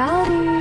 Howdy!